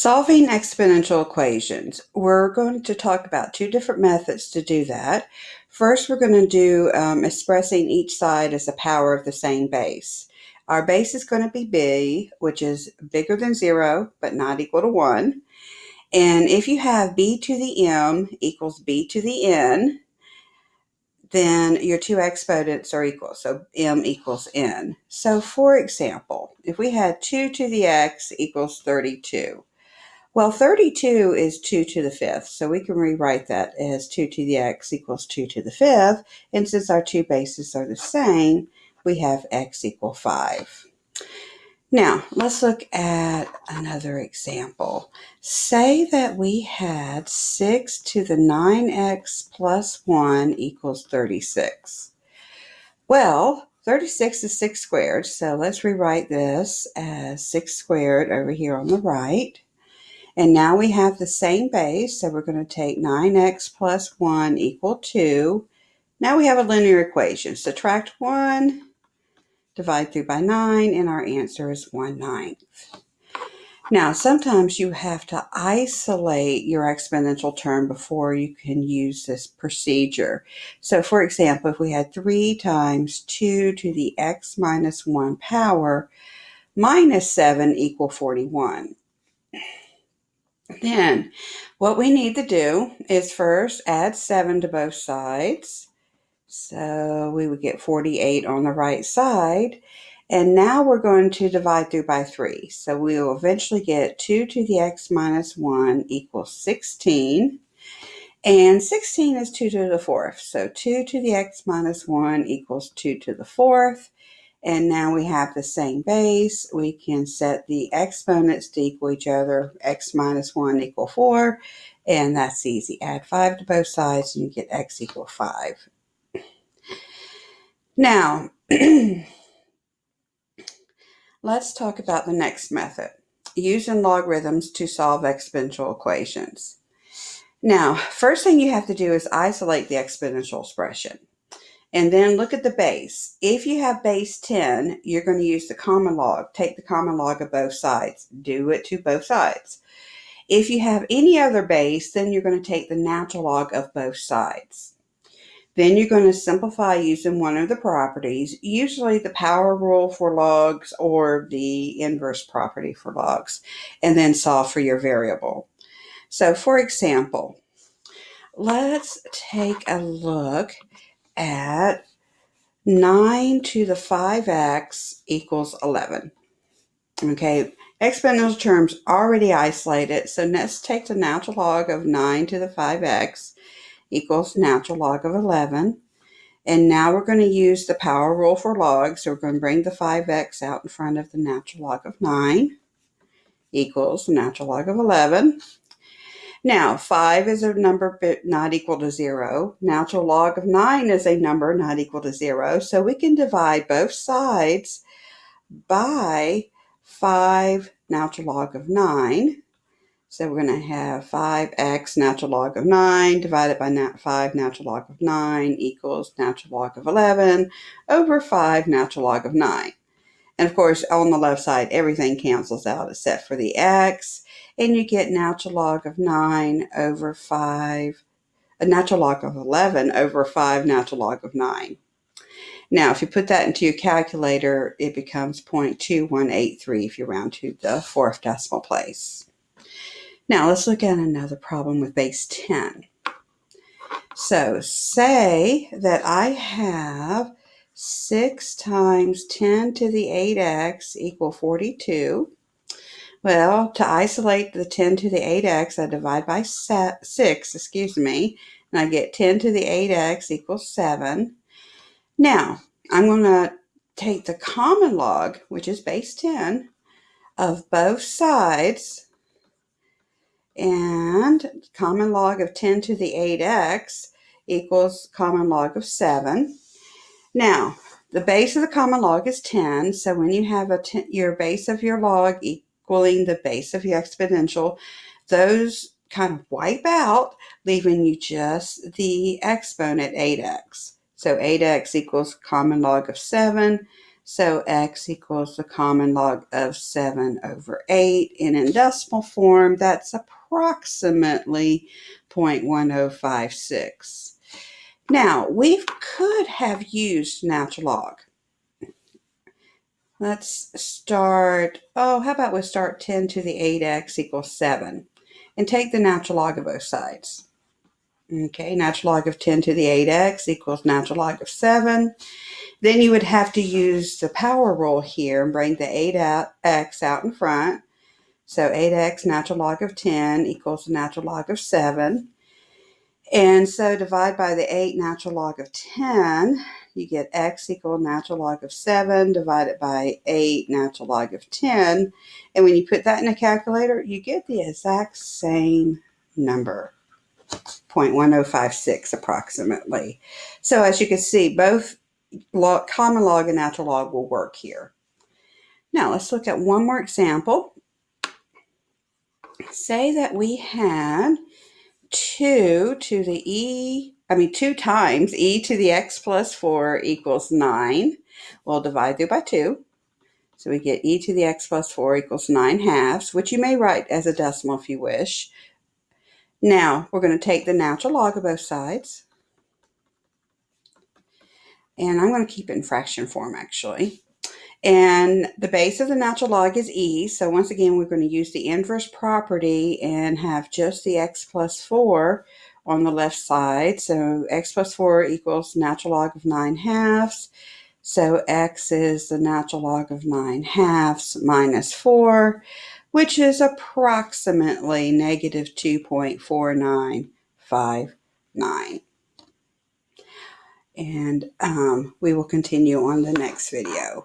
Solving exponential equations. We're going to talk about two different methods to do that. First, we're going to do um, expressing each side as a power of the same base. Our base is going to be b, which is bigger than 0, but not equal to 1. And if you have b to the m equals b to the n, then your two exponents are equal. So m equals n. So for example, if we had 2 to the x equals 32, well, 32 is 2 to the fifth, so we can rewrite that as 2 to the x equals 2 to the fifth. And since our two bases are the same, we have x equal 5. Now, let's look at another example. Say that we had 6 to the 9x plus 1 equals 36. Well, 36 is 6 squared, so let's rewrite this as 6 squared over here on the right. And now we have the same base, so we're going to take 9x plus 1 equal 2. Now we have a linear equation. Subtract 1, divide through by 9, and our answer is 1 ninth. Now, sometimes you have to isolate your exponential term before you can use this procedure. So, for example, if we had 3 times 2 to the x minus 1 power minus 7 equal 41. Then what we need to do is first add 7 to both sides. So we would get 48 on the right side. And now we're going to divide through by 3. So we will eventually get 2 to the x minus 1 equals 16. And 16 is 2 to the fourth. So 2 to the x minus 1 equals 2 to the fourth. And now we have the same base. We can set the exponents to equal each other. x minus 1 equal 4. And that's easy. Add 5 to both sides and you get x equal 5. Now, let's talk about the next method. Using logarithms to solve exponential equations. Now, first thing you have to do is isolate the exponential expression. And then look at the base. If you have base 10, you're going to use the common log. Take the common log of both sides. Do it to both sides. If you have any other base, then you're going to take the natural log of both sides. Then you're going to simplify using one of the properties, usually the power rule for logs or the inverse property for logs, and then solve for your variable. So for example, let's take a look at 9 to the 5x equals 11. Okay, exponential terms already isolated, so let's take the natural log of 9 to the 5x equals natural log of 11. And now we're going to use the power rule for logs. So we're going to bring the 5x out in front of the natural log of 9 equals the natural log of 11. Now, 5 is a number not equal to 0. Natural log of 9 is a number not equal to 0. So we can divide both sides by 5 natural log of 9. So we're going to have 5x natural log of 9 divided by 5 natural log of 9 equals natural log of 11 over 5 natural log of 9. And of course, on the left side, everything cancels out except for the x and you get natural log of 9 over 5, a natural log of 11 over 5 natural log of 9. Now, if you put that into your calculator, it becomes 0.2183 if you round to the fourth decimal place. Now, let's look at another problem with base 10. So, say that I have 6 times 10 to the 8x equal 42. Well, to isolate the 10 to the 8x, I divide by 6, excuse me, and I get 10 to the 8x equals 7. Now, I'm going to take the common log, which is base 10, of both sides, and common log of 10 to the 8x equals common log of 7. Now, the base of the common log is 10, so when you have a ten, your base of your log equals equaling the base of your exponential, those kind of wipe out, leaving you just the exponent 8x. So 8x equals common log of 7. So x equals the common log of 7 over 8. And in decimal form, that's approximately 0.1056. Now, we could have used natural log. Let's start, oh, how about we start 10 to the 8x equals 7 and take the natural log of both sides. Okay, natural log of 10 to the 8x equals natural log of 7. Then you would have to use the power rule here and bring the 8x out in front. So 8x natural log of 10 equals the natural log of 7. And so divide by the 8 natural log of 10, you get x equal natural log of 7 divided by 8 natural log of 10. And when you put that in a calculator, you get the exact same number. 0.1056 approximately. So as you can see, both log, common log and natural log will work here. Now let's look at one more example. Say that we had 2 to the e, I mean 2 times e to the x plus 4 equals 9. We'll divide through by 2. So we get e to the x plus 4 equals 9 halves, which you may write as a decimal if you wish. Now, we're going to take the natural log of both sides. And I'm going to keep it in fraction form, actually. And the base of the natural log is e. So once again, we're going to use the inverse property and have just the x plus 4 on the left side. So x plus 4 equals natural log of 9 halves. So x is the natural log of 9 halves minus 4, which is approximately negative 2.4959. And um, we will continue on the next video.